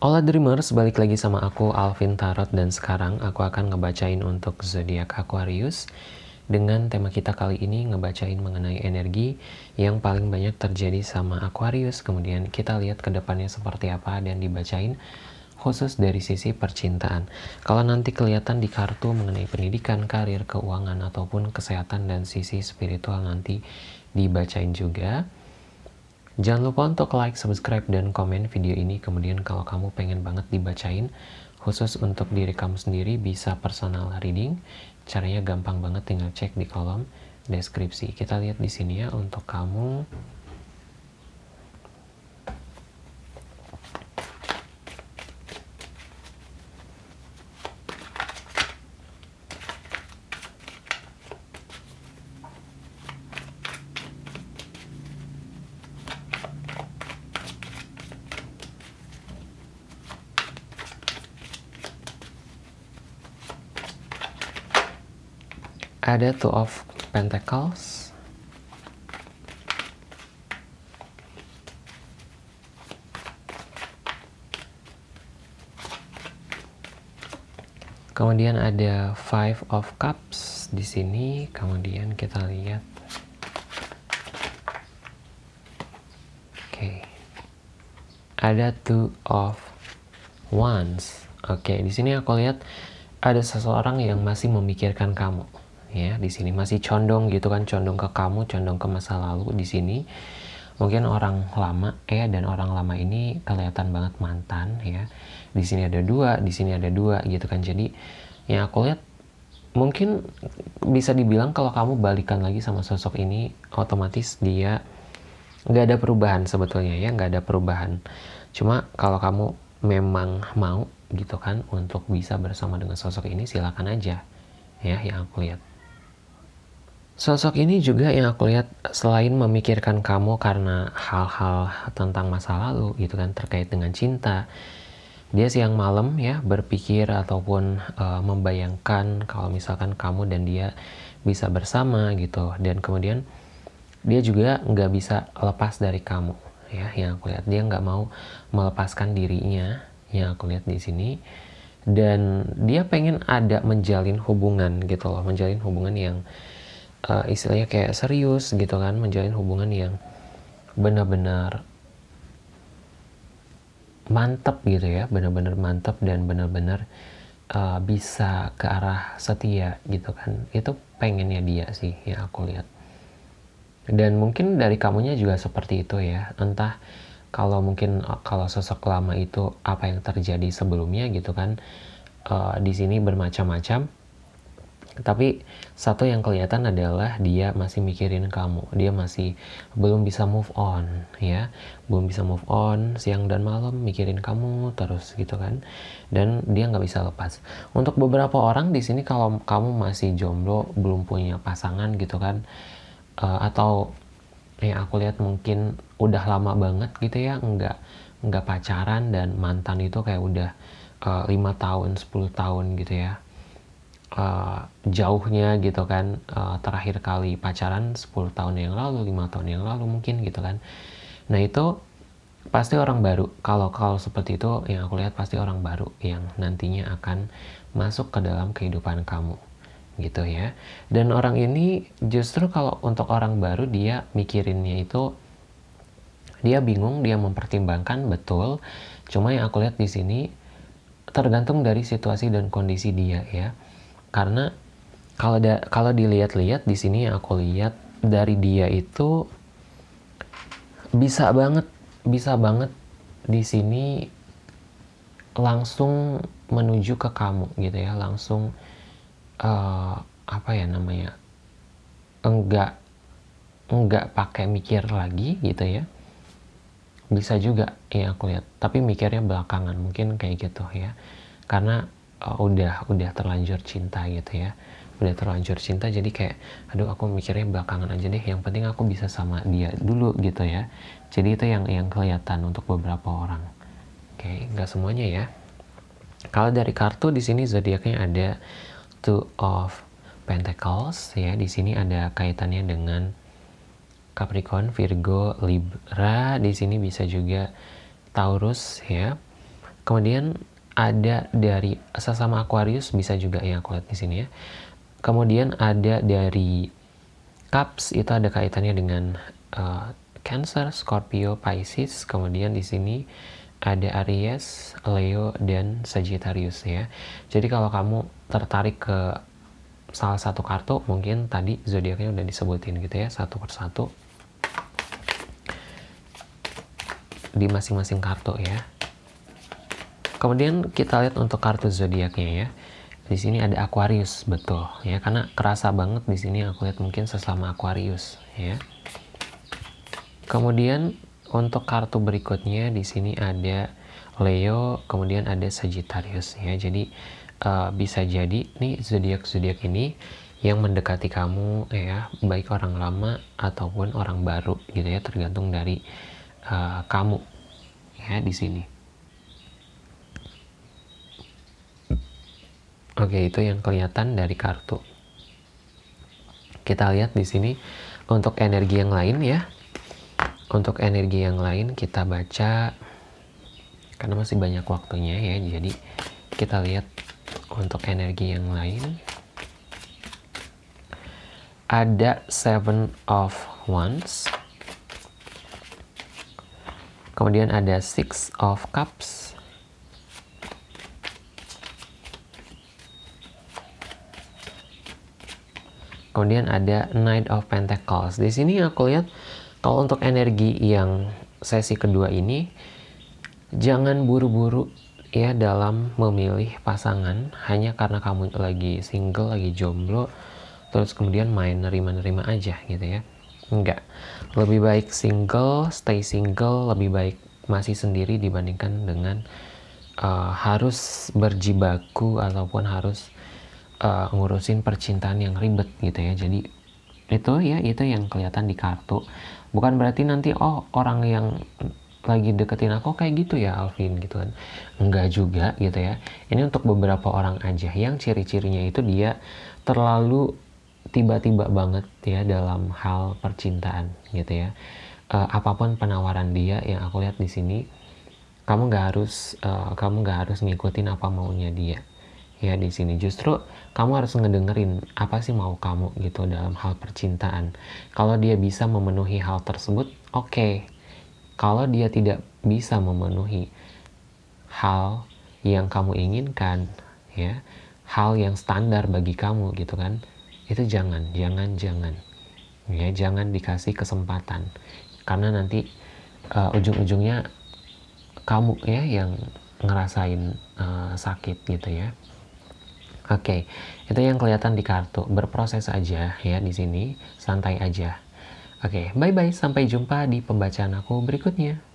Hola Dreamers, balik lagi sama aku Alvin Tarot dan sekarang aku akan ngebacain untuk zodiak Aquarius dengan tema kita kali ini ngebacain mengenai energi yang paling banyak terjadi sama Aquarius kemudian kita lihat ke depannya seperti apa dan dibacain khusus dari sisi percintaan. Kalau nanti kelihatan di kartu mengenai pendidikan, karir, keuangan ataupun kesehatan dan sisi spiritual nanti dibacain juga. Jangan lupa untuk like, subscribe, dan komen video ini. Kemudian kalau kamu pengen banget dibacain, khusus untuk diri kamu sendiri bisa personal reading. Caranya gampang banget, tinggal cek di kolom deskripsi. Kita lihat di sini ya untuk kamu ada two of pentacles. Kemudian ada five of cups di sini. Kemudian kita lihat. Oke. Ada two of wands. Oke okay, di sini aku lihat ada seseorang yang masih memikirkan kamu ya di sini masih condong gitu kan condong ke kamu condong ke masa lalu di sini. Mungkin orang lama ya dan orang lama ini kelihatan banget mantan ya. Di sini ada dua di sini ada dua gitu kan. Jadi yang aku lihat mungkin bisa dibilang kalau kamu balikan lagi sama sosok ini otomatis dia nggak ada perubahan sebetulnya ya nggak ada perubahan. Cuma kalau kamu memang mau gitu kan untuk bisa bersama dengan sosok ini silakan aja ya yang aku lihat Sosok ini juga yang aku lihat selain memikirkan kamu karena hal-hal tentang masa lalu gitu kan terkait dengan cinta. Dia siang malam ya berpikir ataupun uh, membayangkan kalau misalkan kamu dan dia bisa bersama gitu. Dan kemudian dia juga nggak bisa lepas dari kamu ya yang aku lihat. Dia nggak mau melepaskan dirinya yang aku lihat di sini. Dan dia pengen ada menjalin hubungan gitu loh menjalin hubungan yang uh, istilahnya kayak serius gitu kan menjalin hubungan yang benar-benar mantap gitu ya benar-benar mantap dan benar-benar uh, bisa ke arah setia gitu kan. Itu pengennya dia sih yang aku lihat. Dan mungkin dari kamunya juga seperti itu ya. Entah kalau mungkin uh, kalau sosok lama itu apa yang terjadi sebelumnya gitu kan uh, di sini bermacam-macam tapi satu yang kelihatan adalah dia masih mikirin kamu. Dia masih belum bisa move on ya. Belum bisa move on siang dan malam mikirin kamu terus gitu kan. Dan dia nggak bisa lepas. Untuk beberapa orang di sini kalau kamu masih jomblo belum punya pasangan gitu kan uh, atau ya aku lihat mungkin udah lama banget gitu ya nggak nggak pacaran dan mantan itu kayak udah eh, lima uh, tahun 10 tahun gitu ya uh, jauhnya gitu kan uh, terakhir kali pacaran 10 tahun yang lalu lima tahun yang lalu mungkin gitu kan. Nah itu pasti orang baru. Kalau kalau seperti itu yang aku lihat pasti orang baru yang nantinya akan masuk ke dalam kehidupan kamu gitu ya. Dan orang ini justru kalau untuk orang baru dia mikirinnya itu dia bingung dia mempertimbangkan betul. Cuma yang aku lihat di sini tergantung dari situasi dan kondisi dia ya karena kalau da, kalau dilihat-lihat di sini aku lihat dari dia itu bisa banget bisa banget di sini langsung menuju ke kamu gitu ya. Langsung uh, apa ya namanya enggak enggak pakai mikir lagi gitu ya. Bisa juga ya aku lihat tapi mikirnya belakangan mungkin kayak gitu ya. Karena uh, udah udah terlanjur cinta gitu ya. Udah terlanjur cinta jadi kayak aduh aku mikirnya belakangan aja deh. Yang penting aku bisa sama dia dulu gitu ya. Jadi itu yang yang kelihatan untuk beberapa orang. Oke okay, nggak semuanya ya. Kalau dari kartu di sini zodiaknya ada two of pentacles ya. Di sini ada kaitannya dengan Capricorn, Virgo, Libra. Di sini bisa juga Taurus ya. Kemudian ada dari sesama Aquarius bisa juga yang aku lihat di sini ya kemudian ada dari Cups itu ada kaitannya dengan uh, Cancer, Scorpio, Pisces kemudian di sini ada Aries, Leo, dan Sagittarius ya. Jadi kalau kamu tertarik ke salah satu kartu, mungkin tadi zodiaknya udah disebutin gitu ya, satu persatu. Di masing-masing kartu ya. Kemudian kita lihat untuk kartu zodiaknya ya. Di sini ada Aquarius, betul ya, karena kerasa banget di sini aku lihat mungkin sesama Aquarius ya. Kemudian untuk kartu berikutnya di sini ada Leo, kemudian ada Sagittarius ya. Jadi uh, bisa jadi nih zodiak zodiak ini yang mendekati kamu ya, baik orang lama ataupun orang baru gitu ya, tergantung dari uh, kamu ya di sini. Oke, itu yang kelihatan dari kartu. Kita lihat di sini untuk energi yang lain ya. Untuk energi yang lain kita baca karena masih banyak waktunya ya. Jadi kita lihat untuk energi yang lain. Ada Seven of Wands. Kemudian ada Six of Cups. Kemudian ada Knight of Pentacles. Di sini aku lihat kalau untuk energi yang sesi kedua ini jangan buru-buru ya dalam memilih pasangan hanya karena kamu lagi single, lagi jomblo terus kemudian main nerima-nerima aja gitu ya. Enggak. Lebih baik single, stay single, lebih baik masih sendiri dibandingkan dengan uh, harus berjibaku ataupun harus uh, ngurusin percintaan yang ribet gitu ya. Jadi itu ya itu yang kelihatan di kartu. Bukan berarti nanti oh orang yang lagi deketin aku kayak gitu ya Alvin gitu kan. Enggak juga gitu ya. Ini untuk beberapa orang aja. Yang ciri-cirinya itu dia terlalu tiba-tiba banget ya dalam hal percintaan gitu ya. Uh, apa pun penawaran dia yang aku lihat di sini kamu nggak harus uh, kamu nggak harus ngikutin apa maunya dia ya di sini justru kamu harus ngedengerin apa sih mau kamu gitu dalam hal percintaan. Kalau dia bisa memenuhi hal tersebut oke. Okay. kalau dia tidak bisa memenuhi hal yang kamu inginkan ya hal yang standar bagi kamu gitu kan itu jangan jangan jangan. Ya jangan dikasih kesempatan. Karena nanti uh, ujung-ujungnya kamu ya yang ngerasain uh, sakit gitu ya Oke, okay, itu yang kelihatan di kartu. Berproses aja ya di sini, santai aja. Oke, okay, bye-bye. Sampai jumpa di pembacaan aku berikutnya.